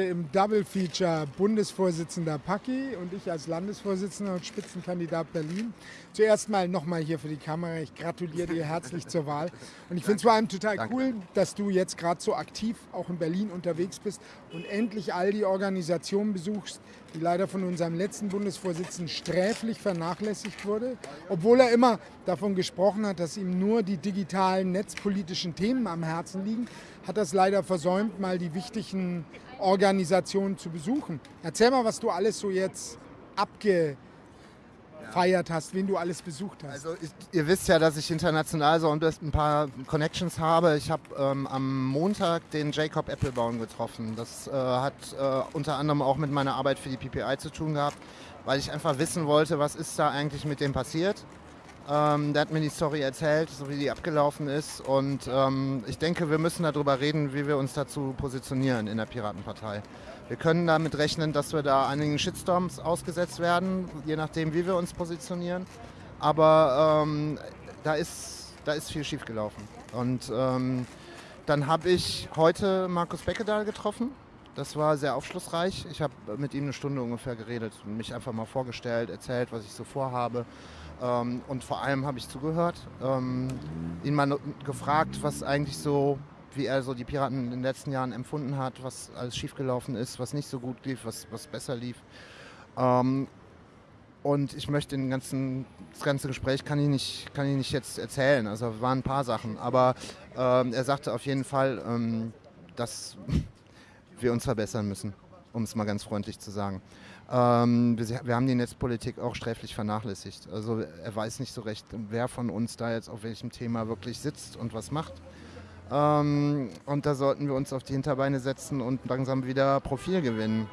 Im Double Feature Bundesvorsitzender Paki und ich als Landesvorsitzender und Spitzenkandidat Berlin. Zuerst mal nochmal hier für die Kamera. Ich gratuliere dir herzlich zur Wahl. Und ich finde es vor allem total Danke. cool, dass du jetzt gerade so aktiv auch in Berlin unterwegs bist und endlich all die Organisationen besuchst, die leider von unserem letzten Bundesvorsitzenden sträflich vernachlässigt wurde. Obwohl er immer davon gesprochen hat, dass ihm nur die digitalen netzpolitischen Themen am Herzen liegen, hat das leider versäumt, mal die wichtigen Organisationen zu besuchen. Erzähl mal, was du alles so jetzt abgefeiert hast, wen du alles besucht hast. Also ich, ihr wisst ja, dass ich international so ein paar Connections habe. Ich habe ähm, am Montag den Jacob Applebaum getroffen. Das äh, hat äh, unter anderem auch mit meiner Arbeit für die PPI zu tun gehabt, weil ich einfach wissen wollte, was ist da eigentlich mit dem passiert. Ähm, der hat mir die Story erzählt, so wie die abgelaufen ist. Und ähm, ich denke, wir müssen darüber reden, wie wir uns dazu positionieren in der Piratenpartei. Wir können damit rechnen, dass wir da einigen Shitstorms ausgesetzt werden, je nachdem, wie wir uns positionieren. Aber ähm, da, ist, da ist viel schiefgelaufen. Und ähm, dann habe ich heute Markus Beckedahl getroffen. Das war sehr aufschlussreich. Ich habe mit ihm eine Stunde ungefähr geredet, mich einfach mal vorgestellt, erzählt, was ich so vorhabe. Ähm, und vor allem habe ich zugehört, ähm, ihn mal gefragt, was eigentlich so, wie er so die Piraten in den letzten Jahren empfunden hat, was alles schiefgelaufen ist, was nicht so gut lief, was, was besser lief. Ähm, und ich möchte den ganzen, das ganze Gespräch kann ich nicht, kann ich nicht jetzt erzählen. Also waren ein paar Sachen. Aber ähm, er sagte auf jeden Fall, ähm, dass wir uns verbessern müssen, um es mal ganz freundlich zu sagen. Ähm, wir, wir, haben die Netzpolitik auch sträflich vernachlässigt. Also er weiß nicht so recht, wer von uns da jetzt auf welchem Thema wirklich sitzt und was macht. Ähm, und da sollten wir uns auf die Hinterbeine setzen und langsam wieder Profil gewinnen.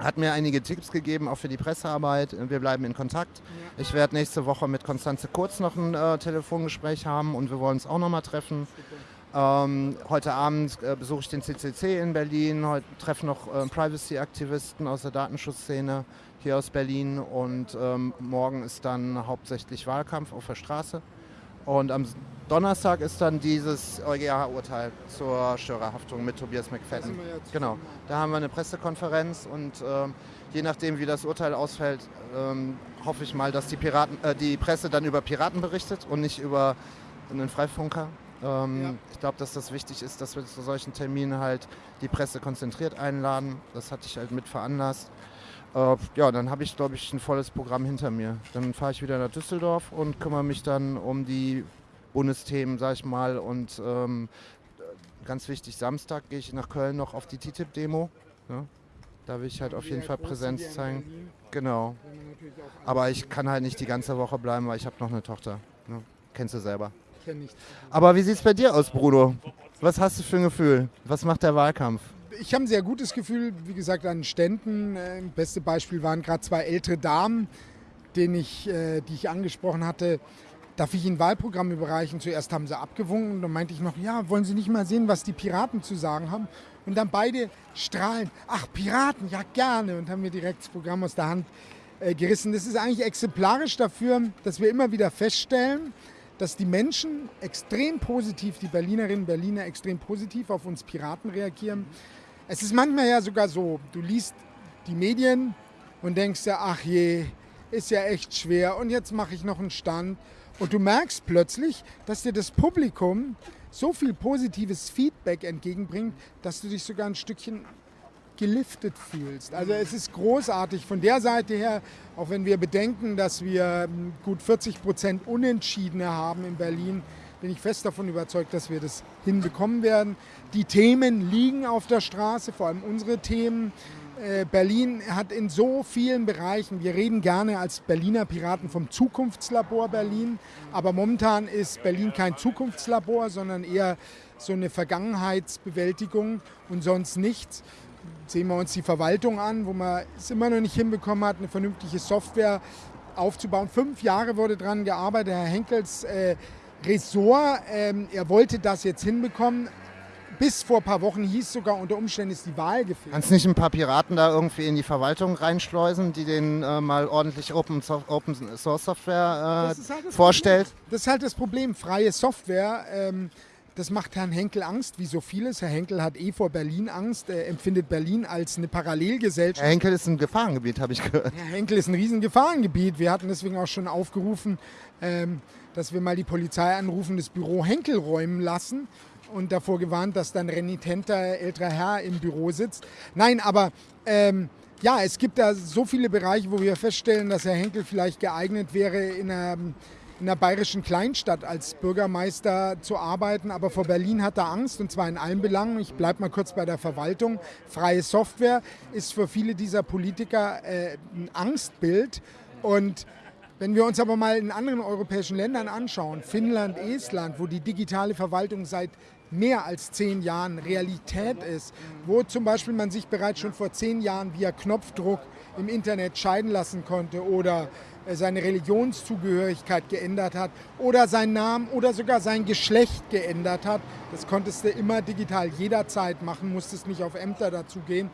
Hat mir einige Tipps gegeben, auch für die Pressearbeit. Wir bleiben in Kontakt. Ja. Ich werde nächste Woche mit Konstanze Kurz noch ein äh, Telefongespräch haben und wir wollen uns auch noch mal treffen. Super. Ähm, heute Abend äh, besuche ich den CCC in Berlin, heute treffe noch äh, Privacy-Aktivisten aus der Datenschutzszene hier aus Berlin und ähm, morgen ist dann hauptsächlich Wahlkampf auf der Straße. Und am Donnerstag ist dann dieses EuGH-Urteil zur Störerhaftung mit Tobias McFadden. Genau, da haben wir eine Pressekonferenz und ähm, je nachdem, wie das Urteil ausfällt, ähm, hoffe ich mal, dass die, Piraten, äh, die Presse dann über Piraten berichtet und nicht über einen Freifunker. Ähm, ja. Ich glaube, dass das wichtig ist, dass wir zu solchen Terminen halt die Presse konzentriert einladen. Das hatte ich halt mit veranlasst. Äh, ja, dann habe ich, glaube ich, ein volles Programm hinter mir. Dann fahre ich wieder nach Düsseldorf und kümmere mich dann um die Bundesthemen, sag ich mal. Und ähm, ganz wichtig, Samstag gehe ich nach Köln noch auf die TTIP-Demo. Ja. Da will ich halt auf jeden Fall Präsenz zeigen. Genau. Aber ich kann halt nicht die ganze Woche bleiben, weil ich habe noch eine Tochter. Ne? Kennst du selber kenne ich. Aber wie sieht es bei dir aus, Bruno? Was hast du für ein Gefühl? Was macht der Wahlkampf? Ich habe ein sehr gutes Gefühl, wie gesagt, an Ständen. Äh, beste Beispiel waren gerade zwei ältere Damen, denen ich, äh, die ich angesprochen hatte. Darf ich Ihnen Wahlprogramm überreichen? Zuerst haben sie abgewunken, dann meinte ich noch, ja, wollen Sie nicht mal sehen, was die Piraten zu sagen haben? Und dann beide strahlen, ach, Piraten, ja gerne, und haben mir direkt das Programm aus der Hand äh, gerissen. Das ist eigentlich exemplarisch dafür, dass wir immer wieder feststellen, dass die Menschen extrem positiv, die Berlinerinnen und Berliner extrem positiv auf uns Piraten reagieren. Es ist manchmal ja sogar so, du liest die Medien und denkst ja, ach je, ist ja echt schwer und jetzt mache ich noch einen Stand. Und du merkst plötzlich, dass dir das Publikum so viel positives Feedback entgegenbringt, dass du dich sogar ein Stückchen geliftet fühlst. Also es ist großartig von der Seite her, auch wenn wir bedenken, dass wir hm, gut 40 Prozent Unentschiedene haben in Berlin, bin ich fest davon überzeugt, dass wir das hinbekommen werden. Die Themen liegen auf der Straße, vor allem unsere Themen. Äh, Berlin hat in so vielen Bereichen, wir reden gerne als Berliner Piraten vom Zukunftslabor Berlin, aber momentan ist Berlin kein Zukunftslabor, sondern eher so eine Vergangenheitsbewältigung und sonst nichts sehen wir uns die Verwaltung an, wo man es immer noch nicht hinbekommen hat, eine vernünftige Software aufzubauen. Fünf Jahre wurde daran gearbeitet, Herr Henkels äh, Ressort. Ähm, er wollte das jetzt hinbekommen. Bis vor ein paar Wochen hieß sogar, unter Umständen ist die Wahl gefehlt. Kannst nicht ein paar Piraten da irgendwie in die Verwaltung reinschleusen, die denen äh, mal ordentlich Open, so Open Source Software äh, das halt das vorstellt? Problem. Das ist halt das Problem, freie Software. Ähm, das macht Herrn Henkel Angst, wie so vieles. Herr Henkel hat eh vor Berlin Angst, er empfindet Berlin als eine Parallelgesellschaft. Herr Henkel ist ein Gefahrengebiet, habe ich gehört. Herr Henkel ist ein riesen Gefahrengebiet. Wir hatten deswegen auch schon aufgerufen, ähm, dass wir mal die Polizei anrufen, das Büro Henkel räumen lassen und davor gewarnt, dass dann renitenter älterer Herr im Büro sitzt. Nein, aber ähm, ja, es gibt da so viele Bereiche, wo wir feststellen, dass Herr Henkel vielleicht geeignet wäre, in einer, in einer bayerischen Kleinstadt als Bürgermeister zu arbeiten. Aber vor Berlin hat er Angst, und zwar in allen Belangen. Ich bleibe mal kurz bei der Verwaltung. Freie Software ist für viele dieser Politiker äh, ein Angstbild. Und wenn wir uns aber mal in anderen europäischen Ländern anschauen, Finnland, Estland, wo die digitale Verwaltung seit mehr als zehn Jahren Realität ist, wo zum Beispiel man sich bereits schon vor zehn Jahren via Knopfdruck im Internet scheiden lassen konnte oder äh, seine Religionszugehörigkeit geändert hat oder seinen Namen oder sogar sein Geschlecht geändert hat. Das konntest du immer digital jederzeit machen, musstest nicht auf Ämter dazu gehen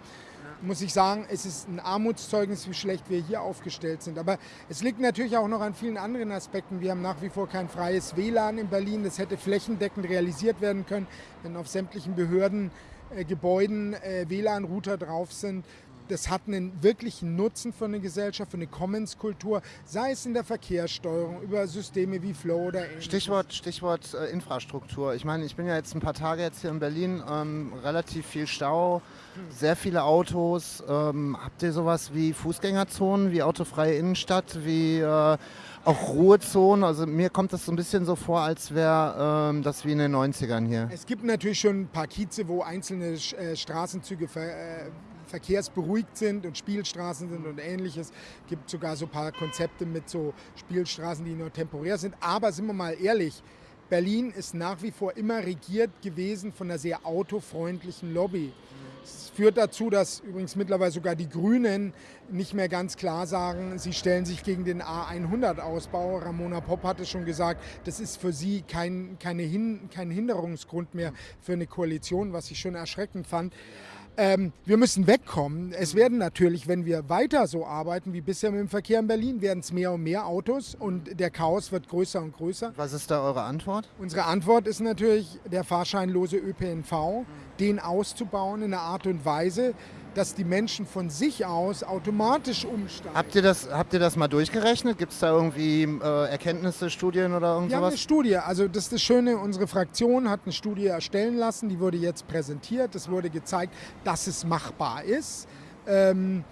muss ich sagen, es ist ein Armutszeugnis, wie schlecht wir hier aufgestellt sind. Aber es liegt natürlich auch noch an vielen anderen Aspekten. Wir haben nach wie vor kein freies WLAN in Berlin. Das hätte flächendeckend realisiert werden können, wenn auf sämtlichen Behördengebäuden äh, äh, WLAN-Router drauf sind das hat einen wirklichen Nutzen für eine Gesellschaft, für eine Commons-Kultur, sei es in der Verkehrssteuerung, über Systeme wie Flow oder ähnliches. Stichwort, Stichwort äh, Infrastruktur. Ich meine, ich bin ja jetzt ein paar Tage jetzt hier in Berlin, ähm, relativ viel Stau, sehr viele Autos. Ähm, habt ihr sowas wie Fußgängerzonen, wie autofreie Innenstadt, wie äh, auch Ruhezonen? Also mir kommt das so ein bisschen so vor, als wäre ähm, das wie in den 90ern hier. Es gibt natürlich schon ein paar Kieze, wo einzelne äh, Straßenzüge ver, äh, verkehrsberuhigt sind und Spielstraßen sind und ähnliches. Es gibt sogar so ein paar Konzepte mit so Spielstraßen, die nur temporär sind. Aber sind wir mal ehrlich, Berlin ist nach wie vor immer regiert gewesen von einer sehr autofreundlichen Lobby. Es führt dazu, dass übrigens mittlerweile sogar die Grünen nicht mehr ganz klar sagen, sie stellen sich gegen den A100-Ausbau. Ramona Popp hatte schon gesagt, das ist für sie kein, keine Hin, kein Hinderungsgrund mehr für eine Koalition, was ich schon erschreckend fand. Ähm, wir müssen wegkommen. Es werden natürlich, wenn wir weiter so arbeiten wie bisher mit dem Verkehr in Berlin, werden es mehr und mehr Autos und der Chaos wird größer und größer. Was ist da eure Antwort? Unsere Antwort ist natürlich der fahrscheinlose ÖPNV, den auszubauen in einer Art und Weise, dass die Menschen von sich aus automatisch umsteigen. Habt ihr das, habt ihr das mal durchgerechnet? Gibt es da irgendwie äh, Erkenntnisse, Studien oder irgendwas? Wir haben eine Studie. Also das ist das Schöne, unsere Fraktion hat eine Studie erstellen lassen, die wurde jetzt präsentiert. Es wurde gezeigt, dass es machbar ist. Ähm,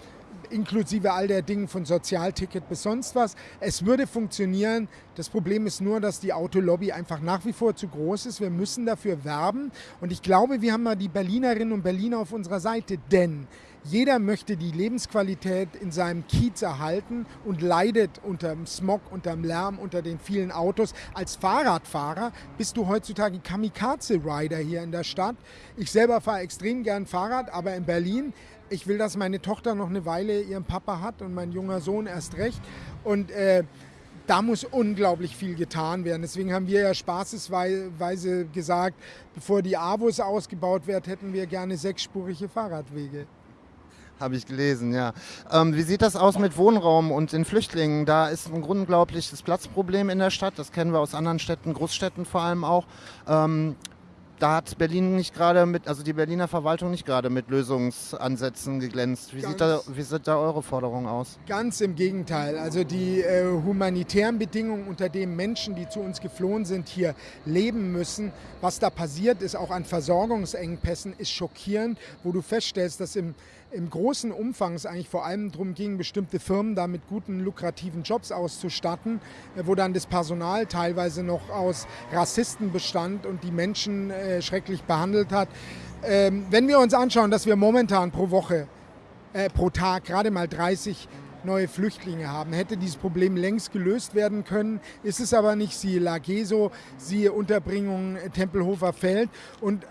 inklusive all der Dinge von Sozialticket bis sonst was. Es würde funktionieren. Das Problem ist nur, dass die Autolobby einfach nach wie vor zu groß ist. Wir müssen dafür werben. Und ich glaube, wir haben mal die Berlinerinnen und Berliner auf unserer Seite, denn jeder möchte die Lebensqualität in seinem Kiez erhalten und leidet unter dem Smog, unter dem Lärm, unter den vielen Autos. Als Fahrradfahrer bist du heutzutage Kamikaze-Rider hier in der Stadt. Ich selber fahre extrem gern Fahrrad, aber in Berlin ich will, dass meine Tochter noch eine Weile ihren Papa hat und mein junger Sohn erst recht. Und äh, da muss unglaublich viel getan werden. Deswegen haben wir ja spaßesweise gesagt, bevor die AWOS ausgebaut wird, hätten wir gerne sechsspurige Fahrradwege. Habe ich gelesen, ja. Ähm, wie sieht das aus mit Wohnraum und den Flüchtlingen? Da ist ein unglaubliches Platzproblem in der Stadt. Das kennen wir aus anderen Städten, Großstädten vor allem auch. Ähm, da hat Berlin nicht gerade mit, also die Berliner Verwaltung nicht gerade mit Lösungsansätzen geglänzt. Wie, sieht da, wie sieht da eure Forderung aus? Ganz im Gegenteil. Also die äh, humanitären Bedingungen, unter denen Menschen, die zu uns geflohen sind, hier leben müssen, was da passiert ist, auch an Versorgungsengpässen, ist schockierend, wo du feststellst, dass im im großen Umfang es eigentlich vor allem darum ging, bestimmte Firmen da mit guten, lukrativen Jobs auszustatten, äh, wo dann das Personal teilweise noch aus Rassisten bestand und die Menschen äh, schrecklich behandelt hat. Ähm, wenn wir uns anschauen, dass wir momentan pro Woche, äh, pro Tag gerade mal 30 neue Flüchtlinge haben. Hätte dieses Problem längst gelöst werden können, ist es aber nicht. Siehe Lageso, siehe Unterbringung äh, Tempelhofer Feld. Und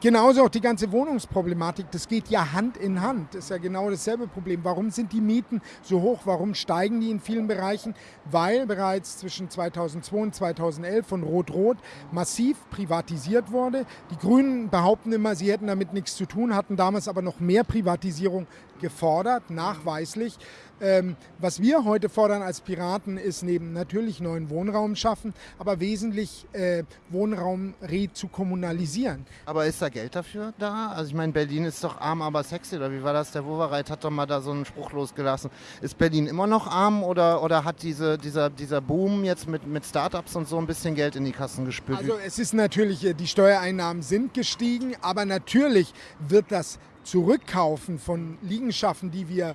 Genauso auch die ganze Wohnungsproblematik, das geht ja Hand in Hand. Das ist ja genau dasselbe Problem. Warum sind die Mieten so hoch? Warum steigen die in vielen Bereichen? Weil bereits zwischen 2002 und 2011 von Rot-Rot massiv privatisiert wurde. Die Grünen behaupten immer, sie hätten damit nichts zu tun, hatten damals aber noch mehr Privatisierung gefordert, nachweislich. Ähm, was wir heute fordern als Piraten ist neben natürlich neuen Wohnraum schaffen, aber wesentlich äh, Wohnraum re zu kommunalisieren. Aber ist da Geld dafür da? Also ich meine, Berlin ist doch arm, aber sexy, oder wie war das? Der Wovereit hat doch mal da so einen Spruch losgelassen. Ist Berlin immer noch arm oder, oder hat diese, dieser, dieser Boom jetzt mit, mit Startups und so ein bisschen Geld in die Kassen gespült? Also es ist natürlich, äh, die Steuereinnahmen sind gestiegen, aber natürlich wird das Zurückkaufen von Liegenschaften, die wir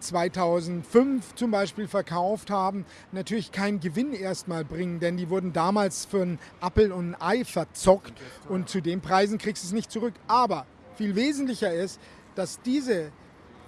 2005 äh, zum Beispiel verkauft haben, natürlich keinen Gewinn erstmal bringen, denn die wurden damals für ein Appel und ein Ei verzockt und zu den Preisen kriegst du es nicht zurück. Aber viel wesentlicher ist, dass diese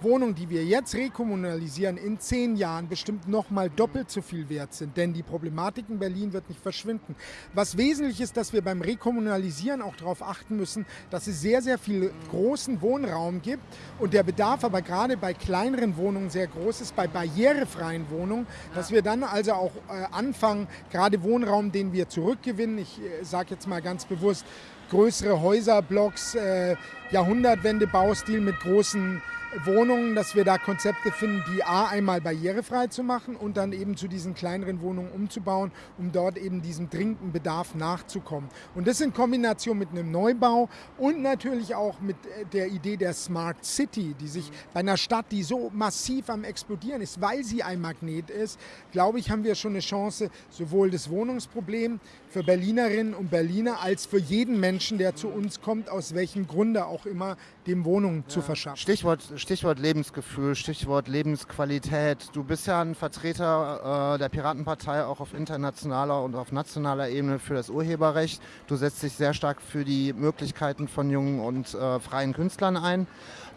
Wohnungen, die wir jetzt rekommunalisieren, in zehn Jahren bestimmt noch mal doppelt so viel wert sind. Denn die Problematik in Berlin wird nicht verschwinden. Was wesentlich ist, dass wir beim Rekommunalisieren auch darauf achten müssen, dass es sehr, sehr viel großen Wohnraum gibt und der Bedarf aber gerade bei kleineren Wohnungen sehr groß ist, bei barrierefreien Wohnungen, dass wir dann also auch äh, anfangen, gerade Wohnraum, den wir zurückgewinnen, ich äh, sage jetzt mal ganz bewusst, größere Häuserblocks, äh, Jahrhundertwende-Baustil mit großen Wohnungen, dass wir da Konzepte finden, die A einmal barrierefrei zu machen und dann eben zu diesen kleineren Wohnungen umzubauen, um dort eben diesem dringenden Bedarf nachzukommen. Und das in Kombination mit einem Neubau und natürlich auch mit äh, der Idee der Smart City, die sich bei einer Stadt, die so massiv am explodieren ist, weil sie ein Magnet ist, glaube ich, haben wir schon eine Chance, sowohl das Wohnungsproblem für Berlinerinnen und Berliner als für jeden Menschen, der zu uns kommt, aus welchem Grunde auch immer, dem Wohnung ja. zu verschaffen. Stichwort Stichwort Lebensgefühl, Stichwort Lebensqualität. Du bist ja ein Vertreter äh, der Piratenpartei auch auf internationaler und auf nationaler Ebene für das Urheberrecht. Du setzt dich sehr stark für die Möglichkeiten von jungen und äh, freien Künstlern ein.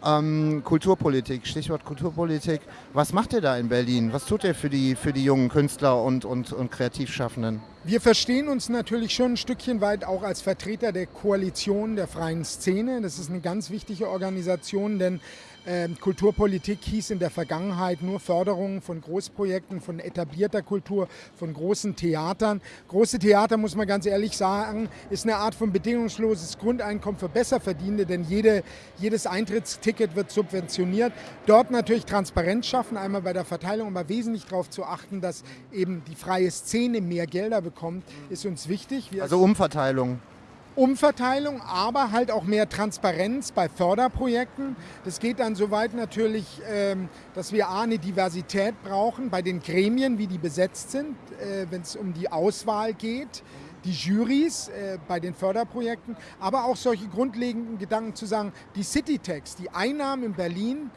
Ähm, Kulturpolitik, Stichwort Kulturpolitik. Was macht ihr da in Berlin? Was tut ihr für die, für die jungen Künstler und, und, und Kreativschaffenden? Wir verstehen uns natürlich schon ein Stückchen weit auch als Vertreter der Koalition der freien Szene. Das ist eine ganz wichtige Organisation, denn Kulturpolitik hieß in der Vergangenheit nur Förderung von Großprojekten, von etablierter Kultur, von großen Theatern. Große Theater, muss man ganz ehrlich sagen, ist eine Art von bedingungsloses Grundeinkommen für Besserverdienende, denn jede, jedes Eintrittsticket wird subventioniert. Dort natürlich Transparenz schaffen, einmal bei der Verteilung, aber wesentlich darauf zu achten, dass eben die freie Szene mehr Gelder bekommt, ist uns wichtig. Wir also Umverteilung. Umverteilung, aber halt auch mehr Transparenz bei Förderprojekten. Das geht dann so weit natürlich, ähm, dass wir A, eine Diversität brauchen bei den Gremien, wie die besetzt sind, äh, wenn es um die Auswahl geht die Juries äh, bei den Förderprojekten, aber auch solche grundlegenden Gedanken zu sagen, die Citytax, die Einnahmen in Berlin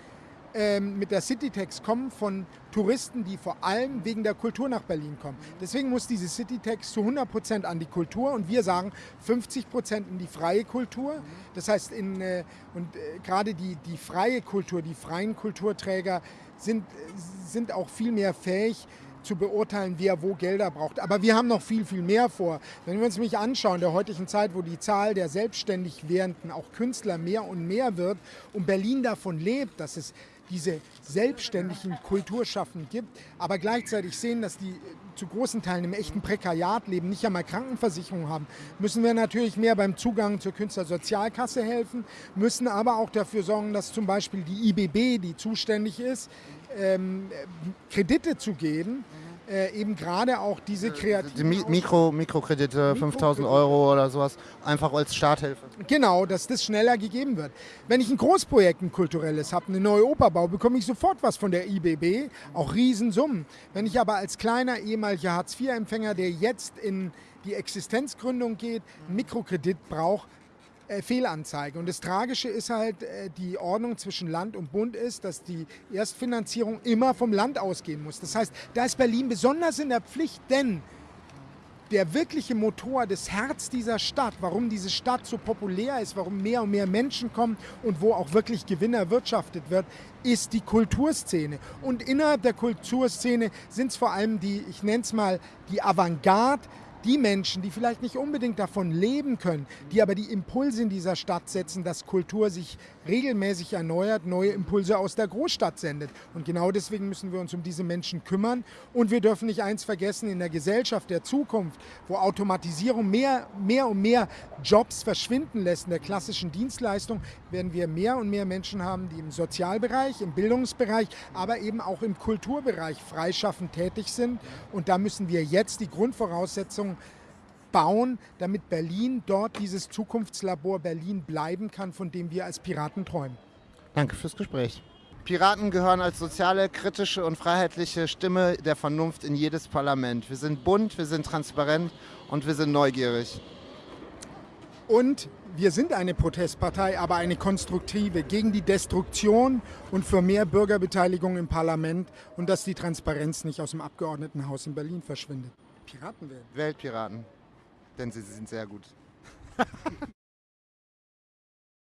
ähm, mit der Citytax kommen von Touristen, die vor allem wegen der Kultur nach Berlin kommen. Deswegen muss diese Citytax zu 100 Prozent an die Kultur und wir sagen 50 Prozent in die freie Kultur. Das heißt, in, äh, und äh, gerade die, die freie Kultur, die freien Kulturträger sind, sind auch viel mehr fähig, zu beurteilen, wer wo Gelder braucht. Aber wir haben noch viel, viel mehr vor. Wenn wir uns mich anschauen, der heutigen Zeit, wo die Zahl der selbstständig Werdenden, auch Künstler, mehr und mehr wird und Berlin davon lebt, dass es diese selbstständigen Kulturschaffenden gibt, aber gleichzeitig sehen, dass die zu großen Teilen im echten Prekariat leben, nicht einmal Krankenversicherung haben, müssen wir natürlich mehr beim Zugang zur Künstlersozialkasse helfen, müssen aber auch dafür sorgen, dass zum Beispiel die IBB, die zuständig ist, ähm, Kredite zu geben, äh, eben gerade auch diese kreativen... Die Mikro, Mikrokredite, 5000 Euro oder sowas, einfach als Starthilfe. Genau, dass das schneller gegeben wird. Wenn ich ein Großprojekt, ein kulturelles habe, eine neue Oper baue, bekomme ich sofort was von der IBB, auch Riesensummen. Wenn ich aber als kleiner ehemaliger Hartz-IV-Empfänger, der jetzt in die Existenzgründung geht, einen Mikrokredit brauche, äh, Fehlanzeige. Und das Tragische ist halt, äh, die Ordnung zwischen Land und Bund ist, dass die Erstfinanzierung immer vom Land ausgehen muss. Das heißt, da ist Berlin besonders in der Pflicht, denn der wirkliche Motor, das Herz dieser Stadt, warum diese Stadt so populär ist, warum mehr und mehr Menschen kommen und wo auch wirklich Gewinn erwirtschaftet wird, ist die Kulturszene. Und innerhalb der Kulturszene sind es vor allem die, ich nenne es mal, die Avantgarde, die Menschen, die vielleicht nicht unbedingt davon leben können, die aber die Impulse in dieser Stadt setzen, dass Kultur sich regelmäßig erneuert, neue Impulse aus der Großstadt sendet. Und genau deswegen müssen wir uns um diese Menschen kümmern. Und wir dürfen nicht eins vergessen, in der Gesellschaft der Zukunft, wo Automatisierung mehr, mehr und mehr Jobs verschwinden lässt in der klassischen Dienstleistung, werden wir mehr und mehr Menschen haben, die im Sozialbereich, im Bildungsbereich, aber eben auch im Kulturbereich freischaffend tätig sind. Und da müssen wir jetzt die Grundvoraussetzungen bauen, damit Berlin dort dieses Zukunftslabor Berlin bleiben kann, von dem wir als Piraten träumen. Danke fürs Gespräch. Piraten gehören als soziale, kritische und freiheitliche Stimme der Vernunft in jedes Parlament. Wir sind bunt, wir sind transparent und wir sind neugierig. Und wir sind eine Protestpartei, aber eine konstruktive gegen die Destruktion und für mehr Bürgerbeteiligung im Parlament und dass die Transparenz nicht aus dem Abgeordnetenhaus in Berlin verschwindet. Piraten werden. Weltpiraten denn sie sind sehr gut.